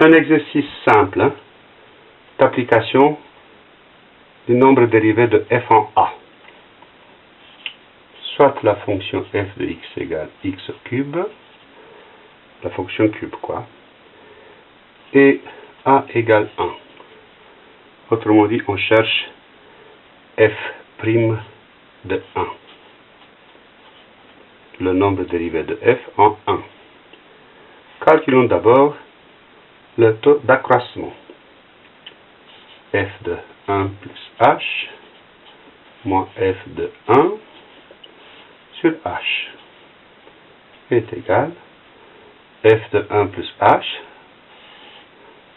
un exercice simple hein, d'application du nombre dérivé de f en a. Soit la fonction f de x égale x au cube, la fonction cube quoi, et a égale 1. Autrement dit, on cherche f' de 1. Le nombre dérivé de f en 1. Calculons d'abord le taux d'accroissement. f de 1 plus h moins f de 1 sur h est égal f de 1 plus h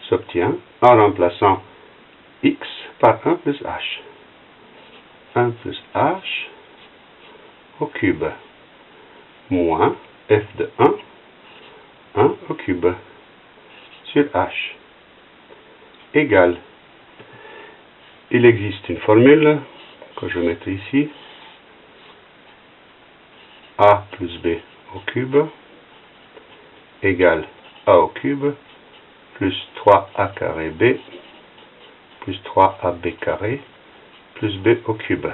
s'obtient en remplaçant x par 1 plus h. 1 plus h au cube moins f de 1, 1 au cube sur h égale. Il existe une formule que je mettrai ici. a plus b au cube égale a au cube plus 3a carré b plus 3ab carré plus b au cube.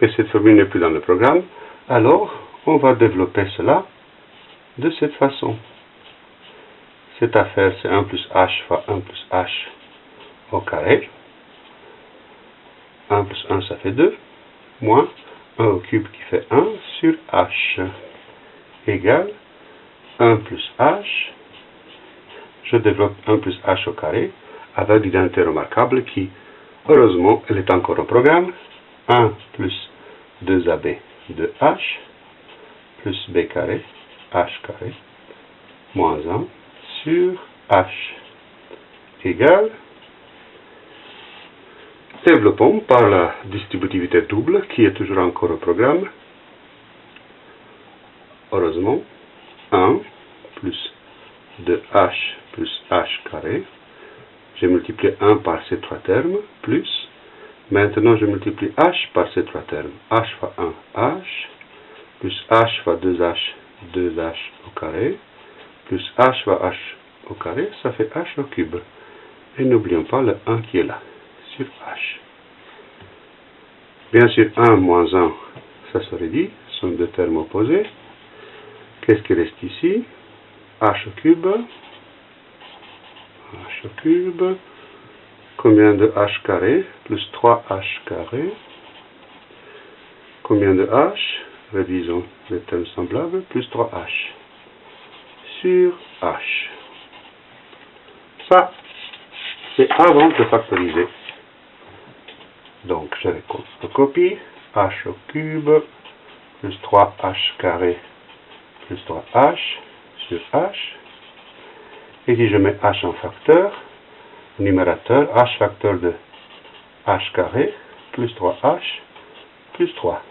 Mais cette formule n'est plus dans le programme, alors on va développer cela de cette façon. Cette affaire, c'est 1 plus h fois 1 plus h au carré. 1 plus 1, ça fait 2, moins 1 au cube qui fait 1 sur h égale 1 plus h. Je développe 1 plus h au carré avec l'identité remarquable qui, heureusement, elle est encore au programme. 1 plus 2ab de h plus b carré, h carré, moins 1 sur h. Égale, développons par la distributivité double qui est toujours encore au programme, heureusement, 1 plus 2h plus h carré, j'ai multiplié 1 par ces trois termes, plus, maintenant je multiplie h par ces trois termes, h fois 1, h, plus h fois 2h, 2h au carré, plus h fois h au carré, ça fait h au cube. Et n'oublions pas le 1 qui est là, sur h. Bien sûr, 1 moins 1, ça serait dit, sont deux termes opposés. Qu'est-ce qui reste ici? H au cube, h au cube, combien de h carré, plus 3h carré, combien de h, révisons les termes semblables, plus 3h sur h. Ça, c'est avant de factoriser. Donc, je copie h au cube plus 3h carré plus 3h sur h. Et si je mets h en facteur, numérateur, h facteur de h carré plus 3h plus 3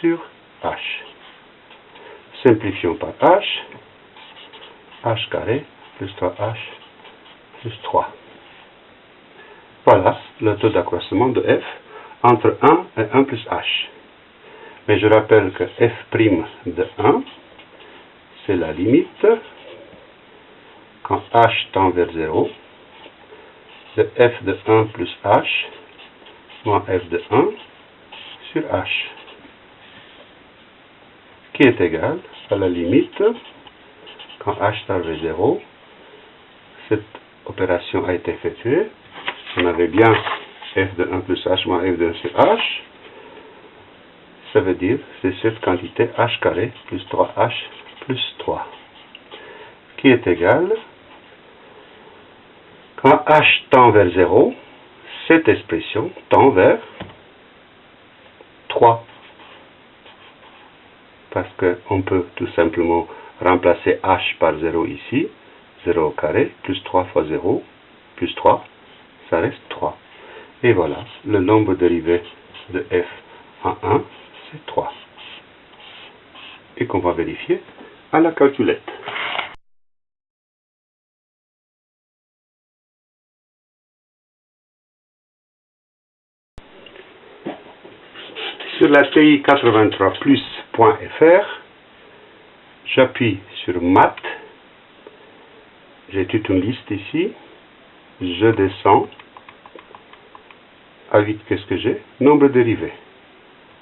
sur h. Simplifions par h h carré plus 3h plus 3. Voilà le taux d'accroissement de f entre 1 et 1 plus h. Mais je rappelle que f' de 1, c'est la limite quand h tend vers 0 de f de 1 plus h moins f de 1 sur h qui est égal à la limite quand h tend vers 0, cette opération a été effectuée. On avait bien f de 1 plus h moins f de 1 sur h. Ça veut dire c'est cette quantité h carré plus 3h plus 3 qui est égal quand h tend vers 0, cette expression tend vers 3 parce qu'on peut tout simplement remplacer h par 0 ici, 0 au carré, plus 3 fois 0, plus 3, ça reste 3. Et voilà, le nombre dérivé de f en 1, c'est 3. Et qu'on va vérifier à la calculette. Sur la TI83plus.fr, j'appuie sur Math j'ai toute une liste ici. Je descends. À 8, qu'est-ce que j'ai? Nombre dérivé.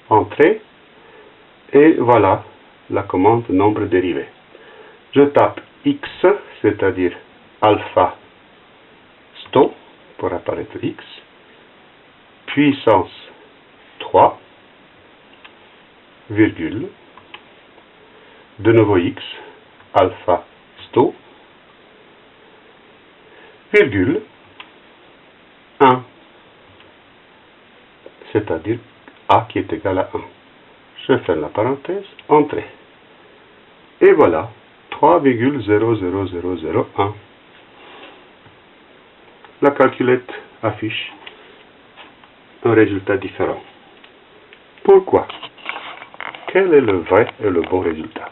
Entrée. Et voilà la commande nombre dérivé. Je tape X, c'est-à-dire alpha sto pour apparaître X, puissance 3, virgule, de nouveau X, alpha sto, virgule, 1, c'est-à-dire A qui est égal à 1. Je ferme la parenthèse, entrée. Et voilà, 3,00001. La calculette affiche un résultat différent. Pourquoi? Quel est le vrai et le bon résultat?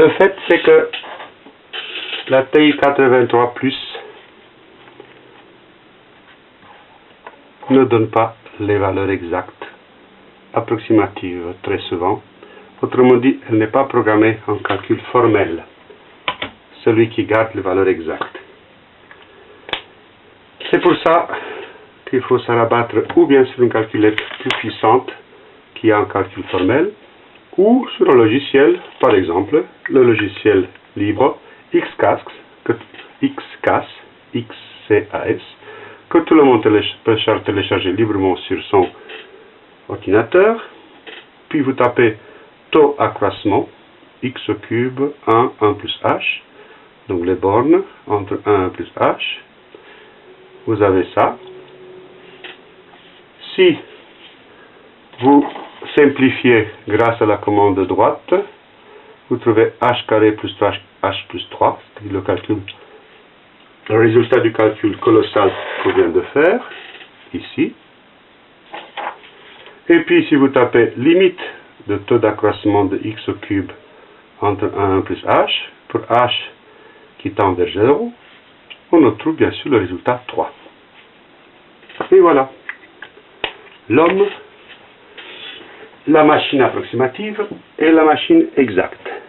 Le fait, c'est que la TI 83 Plus ne donne pas les valeurs exactes, approximatives très souvent. Autrement dit, elle n'est pas programmée en calcul formel, celui qui garde les valeurs exactes. C'est pour ça qu'il faut se rabattre ou bien sur une calculette plus puissante qui a un calcul formel, ou sur un logiciel, par exemple le logiciel libre XCAS, XCAS, XCAS, que tout le monde peut télécharger librement sur son ordinateur. Puis vous tapez taux accroissement, x cube, 1, 1 plus h. Donc les bornes entre 1 et plus h. Vous avez ça. Si vous simplifiez grâce à la commande de droite, vous trouvez h carré plus 3h plus 3, c'est le calcul le résultat du calcul colossal qu'on vient de faire, ici. Et puis si vous tapez limite de taux d'accroissement de x au cube entre 1 et 1 plus h, pour h qui tend vers 0, on obtient bien sûr le résultat 3. Et voilà. L'homme, la machine approximative et la machine exacte.